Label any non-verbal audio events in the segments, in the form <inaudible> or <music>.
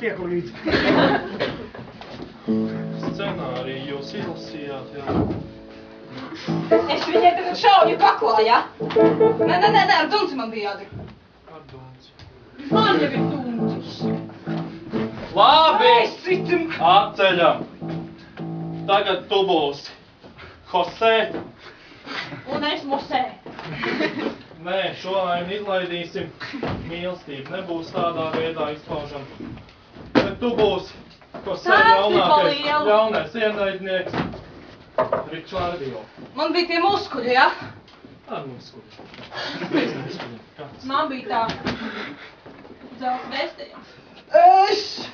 tieku līdzi. Scenāriju jūs izlasījāt, jā. Es viņai tagad šauju kaklā, ja? Nē, nē, nē, nē, ar dunci man bija jādara. Ar dunci. Man jau ir duncis. Labi! Es citam. Atceļam! Tagad tu būsi Jose. Un es musē. Nē, šo ainu izlaidīsim. Mīlestība nebūs tādā veidā izpaužama. Tu būsi Jose Sāci jaunākais, pa lielu. jaunais ienaidnieks. Ričārdio. Man bija tie muskuļi, ja? Ar. <laughs> Kāds? Man bija tā. Zelta vēstījums. Es!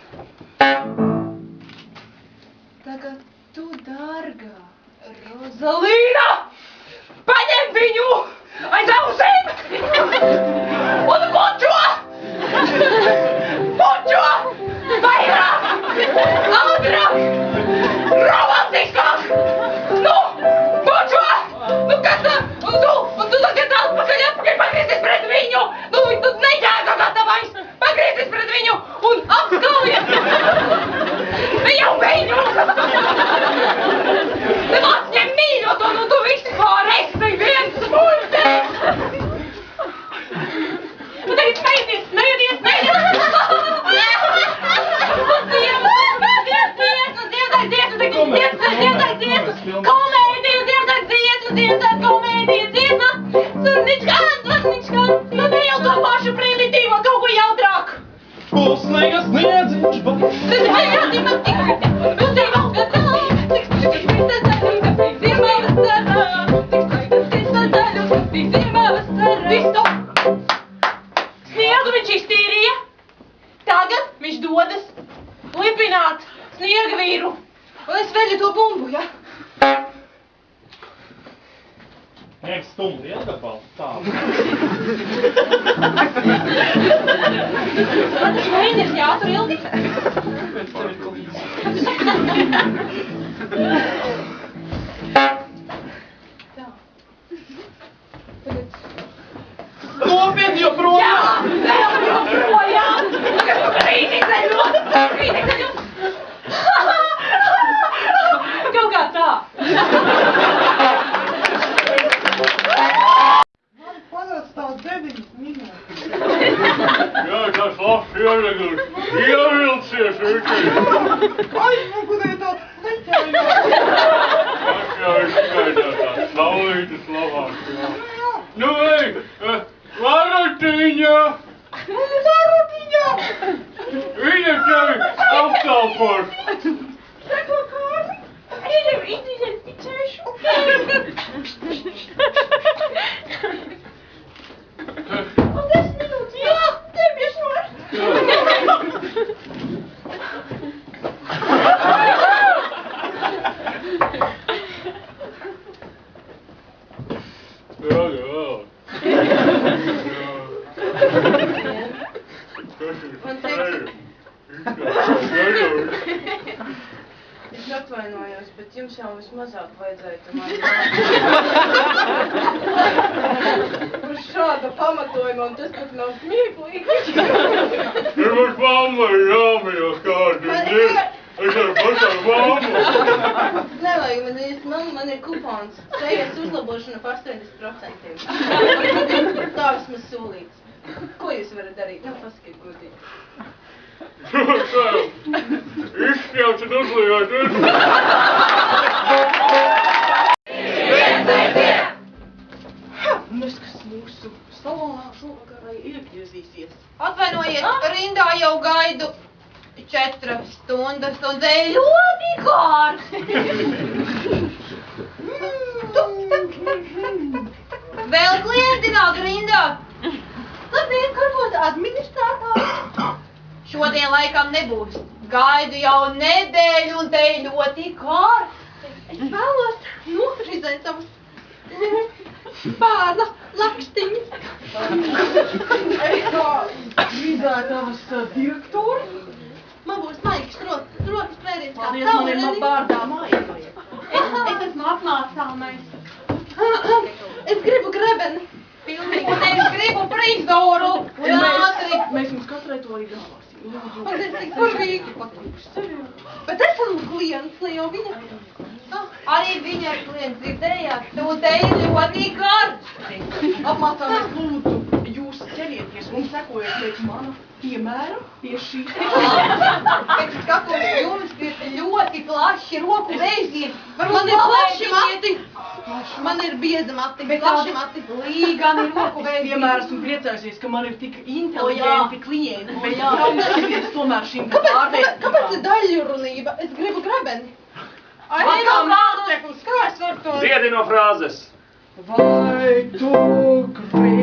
Dziedājiet, dziedājiet! Komēdiju, dziedājiet, dziedājiet, dziedājiet, komēdiju, dziedājiet! Surničkā, surničkā, nu ne jau to pašu primitīvo, kaut ko jautrāku! Pusnīgas niedziņš, bet... Sniegu viņš iztīrīja. Tagad viņš dodas lipināt sniega vīru. Un es veļu to bumbu, ja? Ņem stumdi iedabal. Tā. Man tas mēģinies jātur ilgi. Pēc tev ir kaut kas. <laughs> Юрлсеш, юрлсеш, Ай, куда это? Славные слова. Ну, эй, Лара Тиня. Лара Тиня. Видишь, я автал пор. Видишь, видишь, видишь, видишь. Atvainojos, bet jums jau vismazāk vajadzēja <laughs> Uz šāda pamatojuma, un tas pat nav smieklīgi. <laughs> Ir mums mamma jāmījās kādu dienu. Es ar pašām mammu. <laughs> Nevajag man īsti, man, man ir kupons. Sejas uzlabošana par 80%. Tā vismaz solīts. Ko jūs varat darīt? Nu, pasakiet godīgi. Izšķauts un uzlījāt. Neskas mūsu salonā šovakar iegriezīsies. Atvainojiet, rindā jau gaidu četras stundas, un ir ļoti tak. Vēl klienti nāk rindā. Labdien, varbūt administrātājs. Šodien laikam nebūs. Gaidu jau nedēļu, un te ir ļoti kārsti. Es vēlos nofrizēt savus bērna lakstiņus. Es kā vizētavas direktori. Man būs maigs rokas, rokas pēdējais. Paldies, man ir man bārdā vajag. Es, es esmu apmācāmais. Es gribu grebeni. Pilnīgi. Un es gribu frizoru. Un ātri. Katrai to arī dāvāsim. Lūdzu. Man tas tik burvīgi patīk. Bet esam klients, ne jau viņa. Ah, Arī viņa ir klients, dzirdējāt? Tu te ir ļoti karsti. Apmācāmies lūdzu. Un sekojiet <laughs> pēc mana piemēra pie šī. Pēc skatos jums ir ļoti plaši roku veiziet. Man ir plaši mati. Man ir bieza mati, Bet plaši mati. Līgani roku Es veiziet. vienmēr esmu priecājusies, ka man ir tik inteliģenti klienti, O, bet jā. ļaujies tomēr šīm Kāpēc, kāpēc, kāpēc ir daļrunība? Es gribu grebeni. Kā no māceklis, kā es varu to? Ziedi no frāzes. Vai tu gribi